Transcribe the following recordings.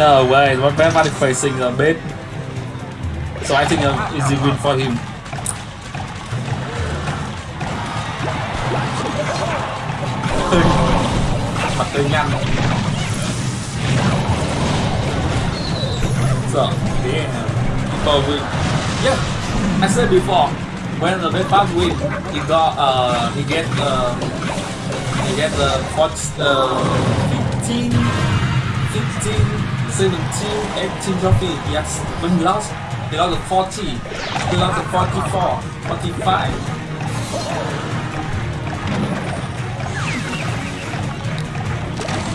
No way, everybody facing a bit. So I think uh, easy win for him. Mặt hơi nhăn. So, yeah. People win. Yeah, I said before, when the Bedbug win, he got, uh, he get, uh, he get the uh, uh, 15, 15, 17, 18 trophy. Yes, when he lost, he lost the 40, he lost the 44, 45.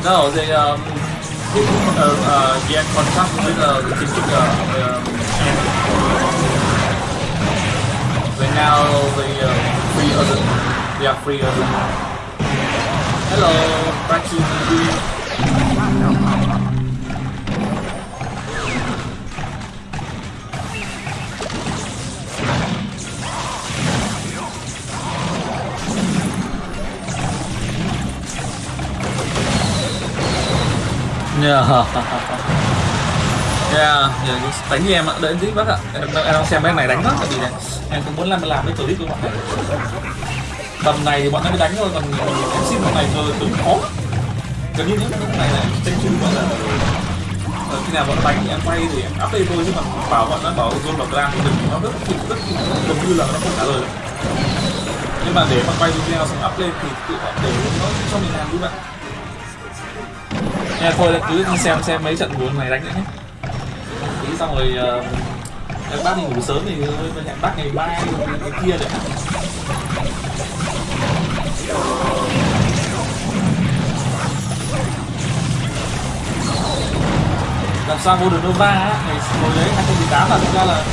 No, they um, uh, uh, get contract with uh, the team uh, um, they now they uh, free other, they are free other. Hello, back to the Yeah. Yeah, yeah, đánh như em ạ, đợi tí bác ạ. Em, em đang xem em này đánh lắm, tại vì này Em cũng muốn làm làm cái clip của bọn này. Tầm này thì bọn nó mới đánh thôi, còn em xin bọn này rồi cứng khó. Gần như những lúc này là tranh chung bọn là ờ, khi nào bọn nó đánh thì em quay thì em up lên thôi nhưng mà bảo bọn nó bảo zone bảo clan thì đừng nó rất rất rất gần như là nó không trả lời. Nhưng mà để mà quay video xong up lên thì tự bọn để nó cho mình làm đúng vậy Nha, thôi cứ xem xem mấy trận muốn này đánh nữa nhé. Tí xong rồi uh, em bác đi ngủ sớm thì hẹn bác ngày mai ngày kia đấy. Làm sao vô được Nova á? Ngày hồi đấy 2018 là thực ra là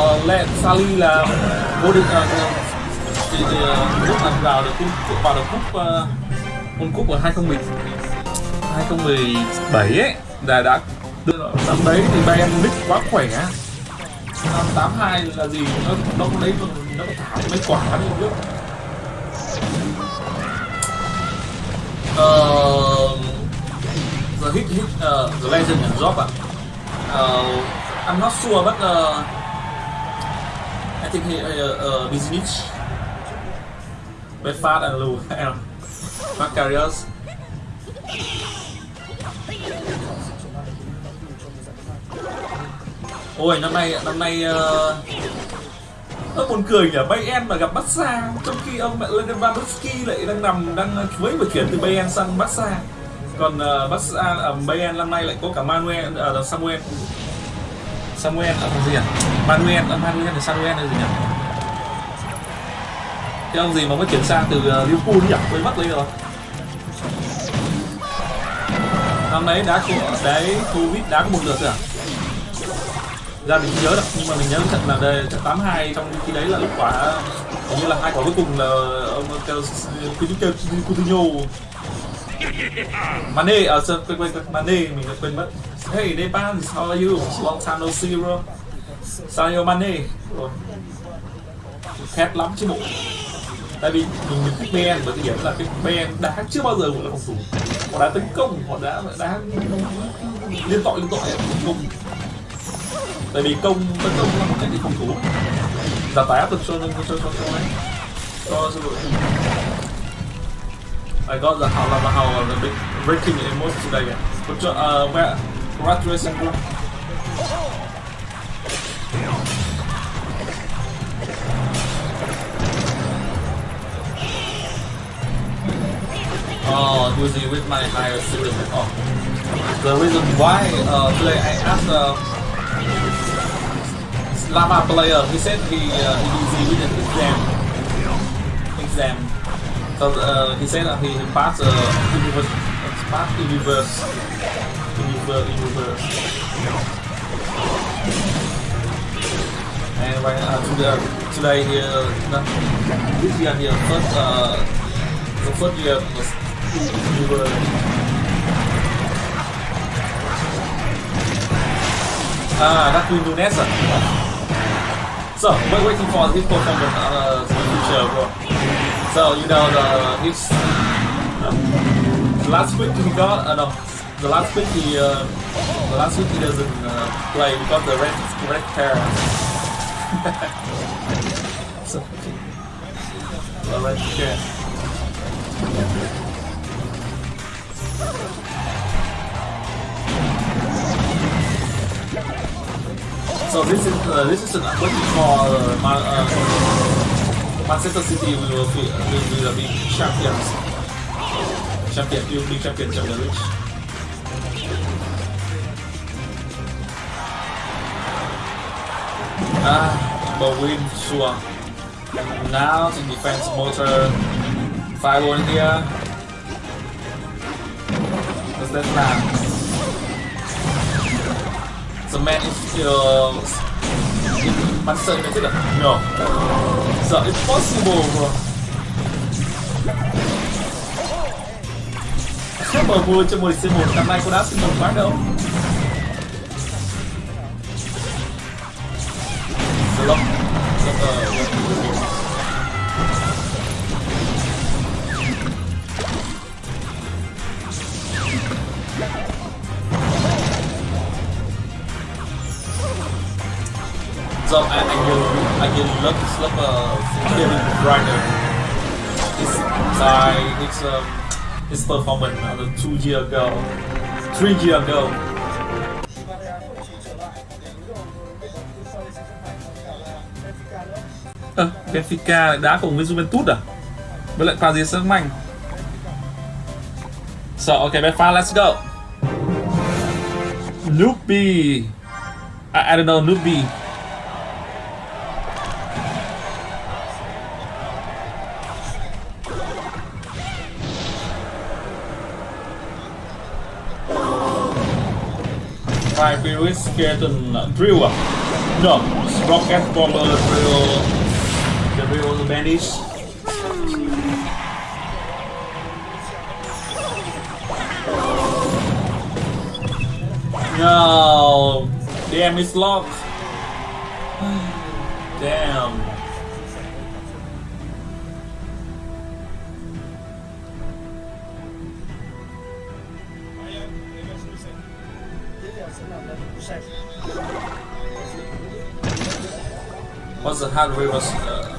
uh, Lệ Sally là vô địch uh, thì, thì uh, lúc mà vào được vào được cúp uh, World Cup ở 2010 2017 ấy là đã đưa năm đấy thì Bayern Munich quá khỏe năm 82 là gì? Nó nó có lấy nó thả mấy quả đi biết uh, the hit hit uh, the legend and drop ạ uh, I'm not sure but uh, I think he uh, uh, Bizinic Bedford and Lou Macarius Ôi năm nay năm nay uh, nó buồn cười nhỉ? Bayern mà gặp Barca trong khi ông mẹ Lewandowski lại đang nằm đang ờ, chuối vừa chuyển từ Bayern sang Barca còn ờ, uh, Barca ở ờ, uh, Bayern năm nay lại có cả Manuel uh, Samuel. Samuel ở uh, gì nhỉ? Manuel uh, Manuel là Samuel là gì nhỉ? Cái ông gì mà mới chuyển sang từ uh, Liverpool nhỉ? Quên mất lấy rồi. Năm đấy đá của đấy covid đá có một lượt rồi à? Ra mình không nhớ đâu, nhưng mà mình nhớ trận là đây, trận 82 trong khi đấy là lúc quả, hình như là hai quả cuối cùng là, ông kêu kêu Coutinho Mane à, ở sân quên quên Mane, mình đã quên mất. Hey Depan how are you? Long time no see, bro. Sadio Mane. Khét lắm chứ bộ. Tại vì mình mình thích Ben, bởi cái điểm là cái Ben đá chưa bao giờ gọi là phòng thủ. Họ đã tấn công, họ đã đá liên tội liên tội. Cùng tại vì công tấn công là một cách gì phòng thủ giảm tải áp lực cho cho cho cho cho ấy cho cho đội I got the how the how the big breaking emotes today. But uh, where congratulations, bro. Oh, with my higher series. Oh, the reason why uh, today I asked uh, Lama player, he said he uh, he busy with an exam. Exam. So uh, he said that he passed uh, universe, passed universe, universe, universe. And right uh, today, today here, uh, this year here first uh, the first year was universe. Ah, that's Nunes. So we're waiting for his performance uh, in the future. So you know the his uh, last week he got uh, no the last week he uh, the last week he doesn't uh, play because the red red hair. so the red hair. So this is uh, this is an waiting for uh, Man, uh, Manchester City will be will, will be champions. Champion, will be champion Champions League. Ah, but win sure. Now in defense motor five on here. That land? The man is still in is it? No. So it's possible, bro. Sao mà mua cho 10 C1 năm nay cô đá xin một quá đâu Slop So I, I will I this love uh Kevin Reiner. His side his um his performance uh, two year ago, three year ago. À, Benfica lại đá cùng với Juventus à? Với lại Paris Saint-Germain. So, okay, Benfica, let's go. Noopy. I, I don't know, Noopy. Beerus Skeleton Drill? No, Rocket Bomber Drill The Drill Bandits No Damn it's locked. Damn What's the hard reverse? Uh,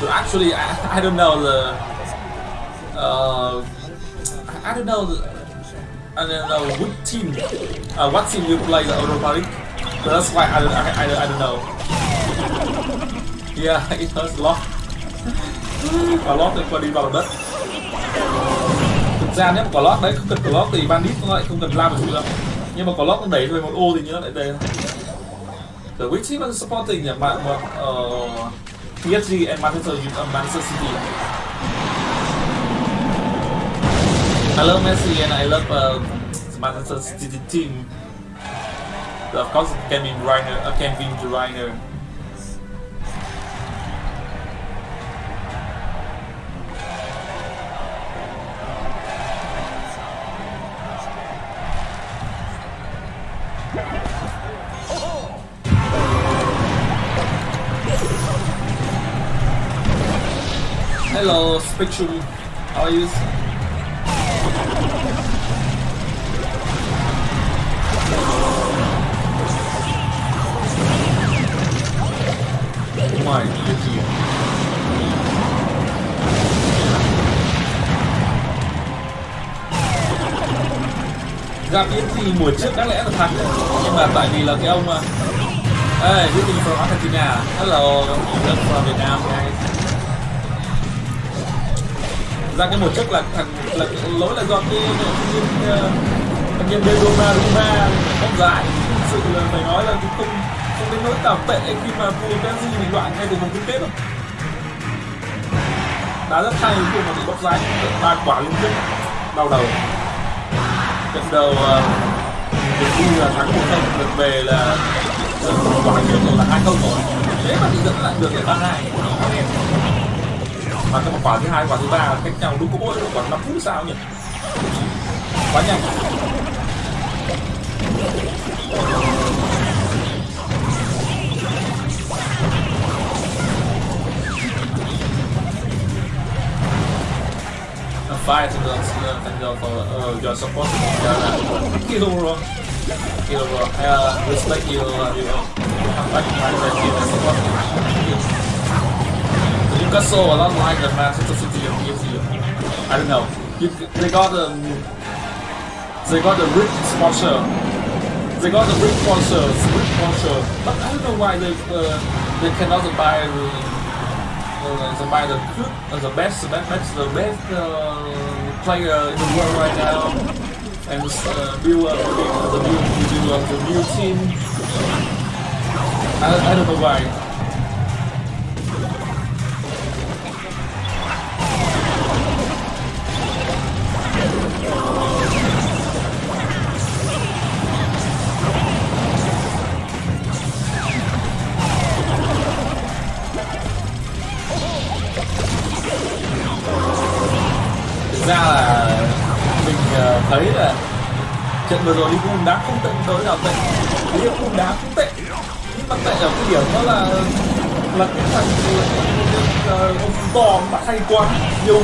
so actually, I, I don't know the. Uh, I don't know. The, I don't know which team. Uh, what team you play the Europa? So that's why I don't. I, I, I don't know. Yeah, it was locked. Và lót qua đi vào đất thực ra nếu mà có lót đấy không cần có lót thì bandit nó lại không cần làm được nữa nhưng mà có lót nó đẩy về một ô thì như nó lại đây the Witch vẫn supporting nhỉ bạn mà ờ, uh, PSG and Manchester United uh, ờ, Manchester City. I love Messi and I love uh, Manchester City team. Of course Kevin Reiner uh, Kevin De Reiner. Hello, Spectrum. How are you? My dear. Gặp Yến thì mùa trước đáng lẽ là thắng Nhưng mà tại vì là cái ông mà Hey, greeting from Argentina. Hello, welcome from Vietnam, guys ra cái một chức là thằng là lỗi là do cái anh ờ, nhân viên Roma Roma bóc giải. Thực sự là phải nói là cũng không không đến nỗi nào tệ khi mà vua Benji bị loại ngay từ vòng chung kết đâu. Đá rất hay, khi mà bị bóc rái ba quả liên tiếp, đau đầu. Trận đầu ờ, được đi là thắng một không, được về là quả trước là hai không rồi. Thế mà thì dẫn lại được là ba hai mà cái quả thứ hai quả thứ ba cách nhau đúng có mỗi quả năm phút sao nhỉ quá nhanh fight against uh, Tanjiro, uh, your support Kiara. Kiroro. Kiroro, I uh, respect you, uh, you, you have like my support. Support. Newcastle a lot like the Manchester City and PSG. I don't know. You, they got um, they got a rich sponsor. They got the rich sponsor, rich sponsor. But I don't know why they uh, they cannot buy. Uh, uh, the by the uh, the best, the best, the best uh, player in the world right now, and uh, build up the new, build up the new team. I, I don't know why. Ra là mình ờ, thấy là trận vừa rồi đi Liverpool đá không tệ đối nào tệ? Đi Liverpool đá cũng tệ. Nhưng mà tệ ở cái điểm đó là là cái thằng ờ, ông to mà hay quá. Nhiều,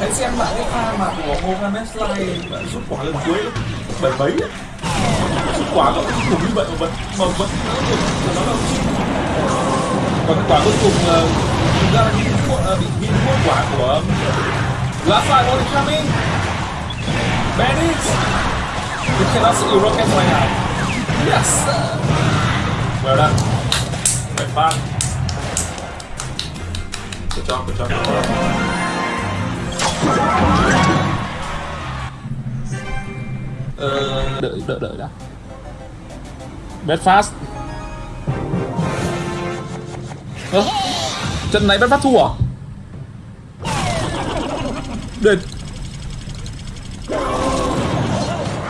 hãy xem lại cái pha mà của Mohamed Slay rút quả lần cuối bảy mấy rút quả nó cũng cùng như vậy mà vẫn mà vẫn nó là còn cái quả cuối cùng ờ, thực ra là bị bị bị quả của Last side only coming. Bandits. You cannot see rocket right now. Yes. Well done. Very fun. Good job, good job. Good job. Ờ, đợi đợi đợi đã. Bad fast Ơ, trận này Bedfast thua à? Địch.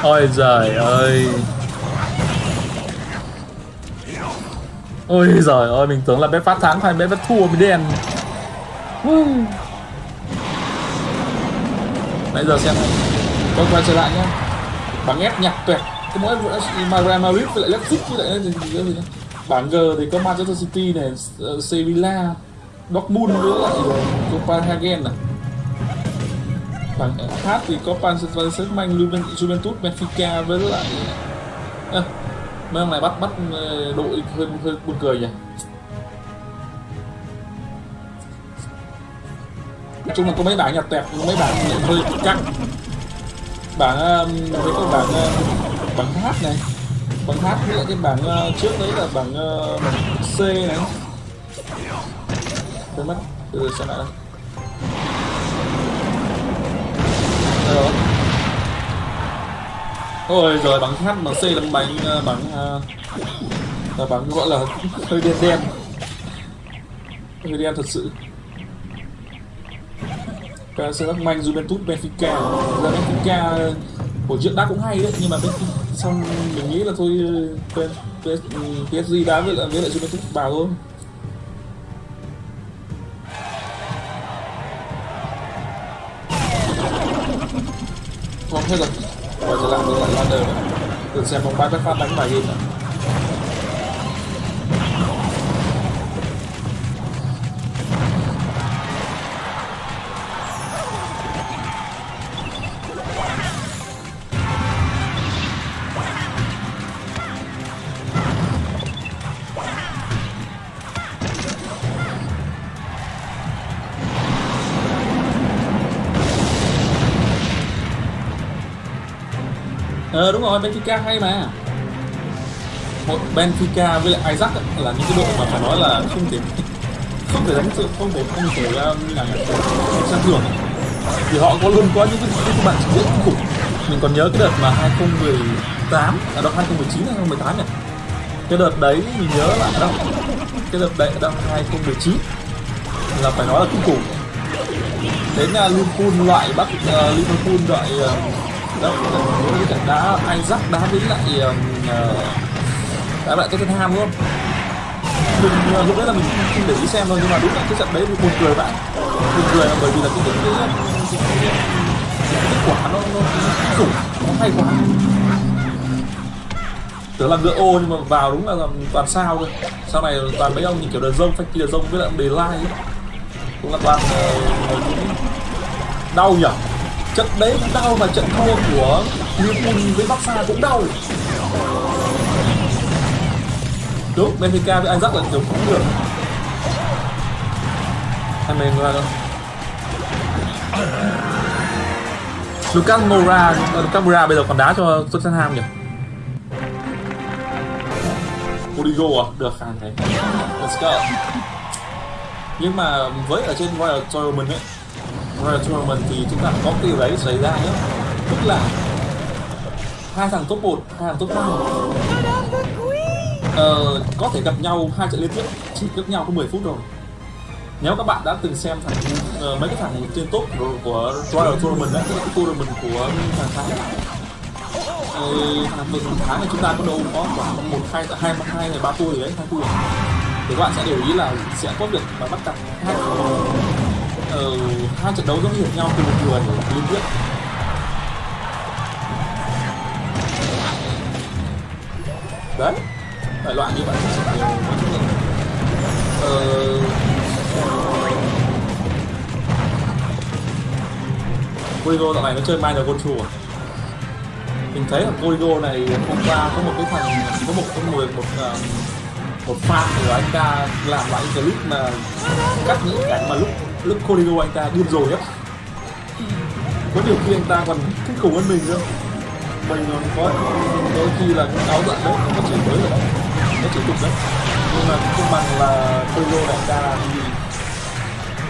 Ôi giời ơi. Ôi giời ơi, mình tưởng là bé phát thắng hay bé phát thua Mình đen. Nãy giờ xem Tôi quay trở lại nhá. Bảng ép nhặt tuyệt. Cái mỗi mà Real Madrid với lại Leipzig với lại gì gì nữa Bảng G thì có Manchester City này uh, Sevilla, Dortmund với lại Copenhagen này bảng H thì có Paris Saint-Germain, Juventus, Benfica với lại à, mấy ông này bắt bắt ờ, đội hơi hơi buồn cười nhỉ? Nói chung là có mấy bảng nhặt tẹp mấy bảng hơi căng. Bảng ờ, với cái bảng ờ, bảng H này. Bảng H với lại cái bảng trước đấy là bảng, bảng C này. Quên mất từ xem lại đây. Rồi ôi rồi bắn h ờ, bắn c là bánh, bắn... là bắn gọi là hơi đen đen. Hơi đen thật sự. Paris Saint-Germain, Juventus, Benfica. Ra Benfica của trước đá cũng hay đấy nhưng mà Benfica xong mình nghĩ là thôi PSG đá với lại với lại Juventus vào thôi. Hết rồi. Quay trở lại với lại ladder thử xem bóng bay phát đánh bài game đúng rồi Benfica hay mà. Một Benfica với lại Isaac là những cái đội mà phải nói là không thể không thể đánh sự không thể không thể ờ, um, là xem thường. Thì họ có luôn có những cái, những cái bạn trình diễn khủng mình còn nhớ cái đợt mà 2018 à đâu 2019 hay 2018 nhỉ? Cái đợt đấy mình nhớ là đâu cái đợt đấy ở đâu 2019 là phải nói là kinh khủng đến uh, Liverpool loại bắt uh, ờ, Liverpool loại uh, đó cái trận đá dắt đá với lại ờ, đá lại ham luôn mình ờ, lúc đấy là mình không để ý xem thôi nhưng mà đúng là cái trận đấy buồn cười bạn. Buồn cười là bởi vì là cái cái, cái, cái, kết quả nó nó khủng nó hay quá. Tưởng là ngựa ô nhưng mà vào đúng là toàn sao thôi. Sau này toàn mấy ông như kiểu đờ rông phanh kia rông với lại đề lai cũng là toàn uh, đau nhỉ? Trận đấy cũng đau mà trận thua của Liverpool với Barca cũng đau. Đúng Benfica với Ajax là kiểu cũng được. Hay mình là Lucas Moura Lucas Moura bây giờ còn đá cho Tottenham nhỉ? Origo à? Được. Khả này let's go. Nhưng mà với ở trên Royal Tournament ấy Tournament thì chúng ta có cái điều đấy xảy ra nhé. Tức là hai thằng top 1, hai thằng top 5 ờ, có thể gặp nhau hai trận liên tiếp chỉ gặp nhau có 10 phút rồi nếu các bạn đã từng xem thằng uh, mấy cái thằng trên top của, Royal Tournament đấy, cái tournament của thằng Thái ờ, thằng tuần tháng này chúng ta có đâu có khoảng một hai hai hai ngày ba gì đấy hai tour thì các bạn sẽ để ý là sẽ có việc mà bắt cặp hai hai trận đấu giống như nhau từ một người liên tiếp đấy đại loại như vậy ờ, Corigo dạo này nó chơi minor control à? Mình thấy là Corigo này hôm qua có một cái thằng có một cái người một uh, một fan của anh ta làm lại clip mà cắt những cảnh mà lúc lúc Coligo anh ta điên rồi nhất có điều khi anh ta còn kinh khủng hơn mình nữa. Mình còn có đôi khi là cũng áo giận đấy nó chỉ mới rồi nó chỉ tục đấy. Nhưng mà không bằng là Coligo đại ca thì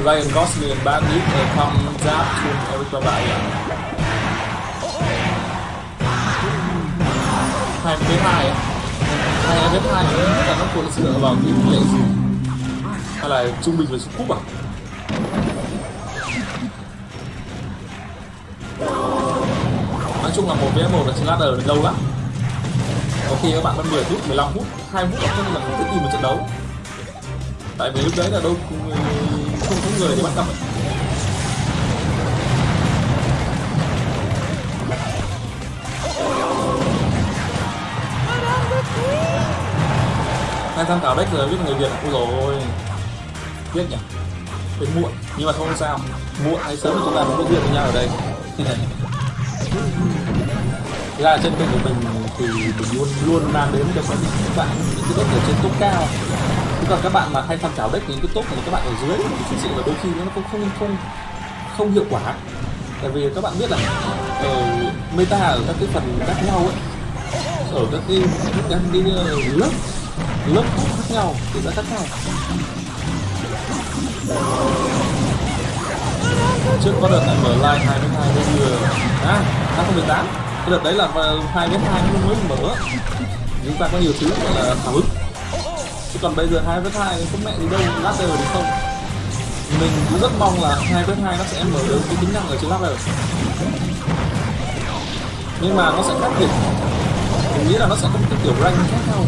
Ryan Gosling and Bandit uh, comes giáp to Eric Babaya. hai với hai hai với hai là nó cũng dựa vào những lệ gì? Hay là trung bình và trung cúp à? Nói chung là một vs một là chiến ladder được lâu lắm. Có khi các bạn mất 10 phút 15 phút 2 phút là không là không thích tìm một trận đấu. Tại vì lúc đấy là đâu ờ, không có người để bắt cặp hai tham khảo deck giờ biết người việt. Ôi rồi biết nhỉ? Đến muộn. Nhưng mà không sao. Muộn hay sớm chúng ta cũng có duyên với nhau ở đây. Thế ra trên kênh của mình thì mình luôn luôn mang đến cho các bạn những cái deck ở trên top cao. Còn các bạn mà hay tham khảo deck những cái top của các bạn ở dưới thì thực sự là đôi khi nó cũng không không không hiệu quả. Tại vì các bạn biết là ở meta ở các cái phần khác nhau ấy ở các cái các cái, ờ, lớp lớp khác nhau thì nó khác nhau. Trước có đợt lại mở live hai với hai bây giờ à năm không tám. Cái đợt đấy là hai vs hai mới mở. Chúng ta có nhiều thứ gọi là hào hứng chứ còn bây giờ hai vs hai không mẹ gì đâu lát ladder được không. Mình cũng rất mong là hai vs hai nó sẽ mở được cái tính năng ở trên lát ladder nhưng mà nó sẽ khác biệt. Mình nghĩ là nó sẽ có một cái kiểu rank khác nhau.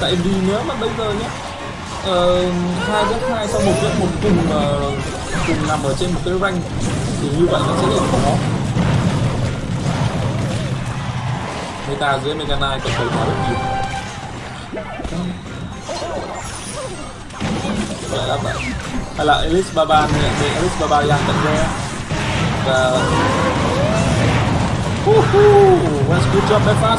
Tại vì nếu mà bây giờ nhé ờ, hai uh, hai sau một với một cùng uh, cùng nằm ở trên một cái rank thì như vậy nó sẽ rất khó. Meta dưới mega knight còn thấy khá rất nhiều vậy lắm vậy hay là Elise Baba thì Elise Baba đang tận ra và Woohoo! That's good job, Belfast.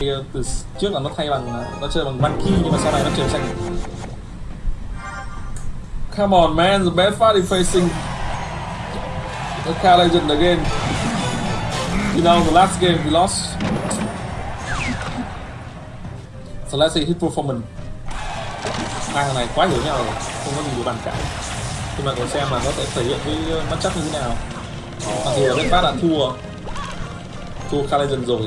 Ờ, từ trước là nó thay bằng ờ, nó chơi bằng Monkey nhưng mà sau này nó chuyển sang Come on man, the Belfast is facing the Car Legend again. You know, the last game we lost. So let's see his performance. Hai thằng này quá hiểu nhau rồi, không có gì để bàn cãi. Nhưng mà còn xem là nó sẽ thể hiện cái uh, matchup như thế nào. Mặc dù là Belfast đã thua, thua Car Legend rồi.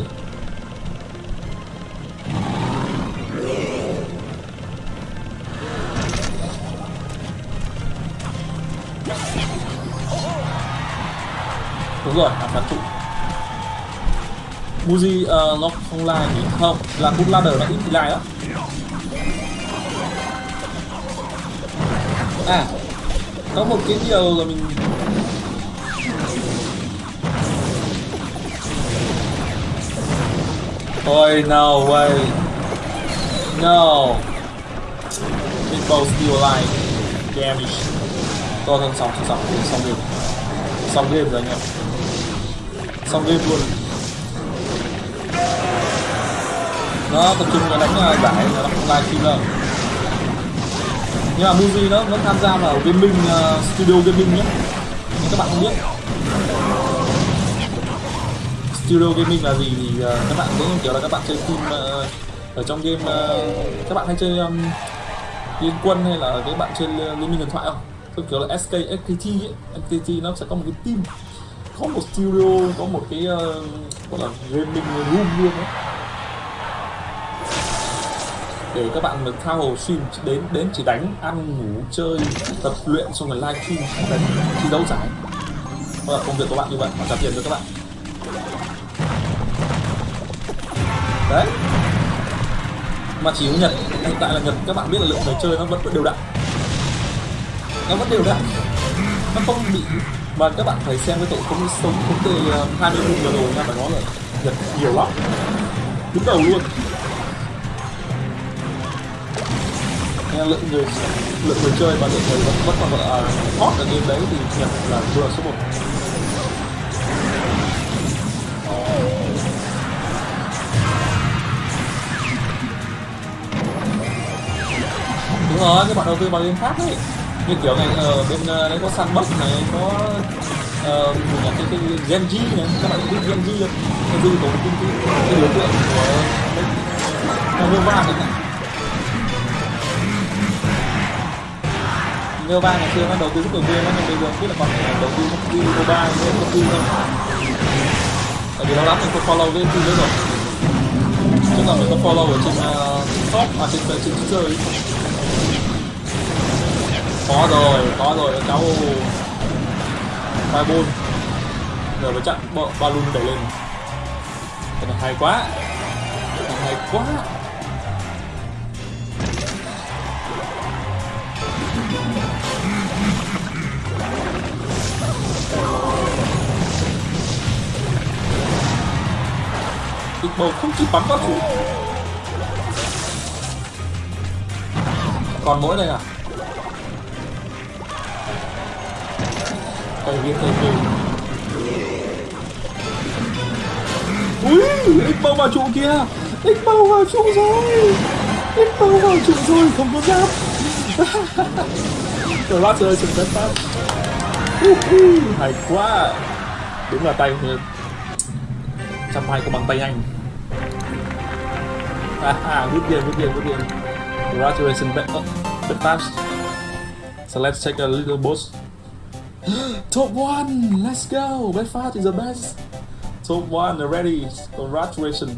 Đúng rồi phản trụ. Buzi uh, nó không lai thì không. Là cũng ladder nó ít thì lai đó à có một cái điều là mình Ôi no way. No. Big Bow still alive damage. To thân xong xong xong xong game. Xong game rồi anh em xong game luôn. Nó tập trung vào đánh ờ, giải giải nó không live stream đâu nhưng mà Muji nó vẫn tham gia vào gaming uh, studio gaming nhé. Nhưng các bạn không biết. Studio gaming là gì thì uh, các bạn cũng kiểu là các bạn chơi team uh, ở trong game uh, các bạn hay chơi um, liên quân hay là các bạn chơi liên minh điện thoại không? Tôi kiểu là SK SKT, ấy. FKT nó sẽ có một cái team có một studio có một cái uh, gọi là gaming room luôn đấy để các bạn được thao hồ stream đến đến chỉ đánh ăn ngủ chơi tập luyện xong rồi live stream đánh thi đấu giải. Đó là công việc của bạn như vậy mà trả tiền cho các bạn. Đấy. Mà chỉ có nhật hiện tại là nhật các bạn biết là lượng người chơi nó vẫn đều đặn. Nó vẫn đều đặn. Nó không bị mà các bạn phải xem cái tổ công sống thống từ ờ, hai mươi vừa rồi nha mà nó là nhật nhiều lắm. Đứng đầu luôn. Nên lượng người lượng người chơi và lượng người vẫn vẫn còn gọi là hot ở game đấy thì nhật là vừa số 1 đúng rồi các bạn đầu tư vào game khác đấy như kiểu này ở ờ, bên ờ, đấy có sandbox này có uh, cái, cái Genji này các bạn biết Genji không Genji có một cái, cái đối tượng của Nova này Nova ngày xưa nó đầu tư rất nhiều game nhưng bây giờ biết là còn đầu tư một cái Nova với một cái không tại vì lâu lắm mình không follow cái team đấy rồi. Chứ còn mình có follow ở trên ờ, uh, top à trên trên, trên chơi có rồi có rồi, các cháu. Fireball rồi mới chặn balloon đẩy lên. Cái này hay quá. Cái này hay quá. Big bầu không kịp bắn vào chủ. Còn mỗi này à? Tại vì tay viên Ui, ích bao vào trụ kia Ích bao vào trụ rồi. Ích bao vào trụ rồi, không có giáp. Rồi bác chơi chừng đất phát Hay quá. Đúng là tay trăm hai có bằng tay anh. À, à good game good game good game. Congratulations bet, uh, bet pass so let's take a little boost top one let's go. Bet fast is the best. Top one ready congratulations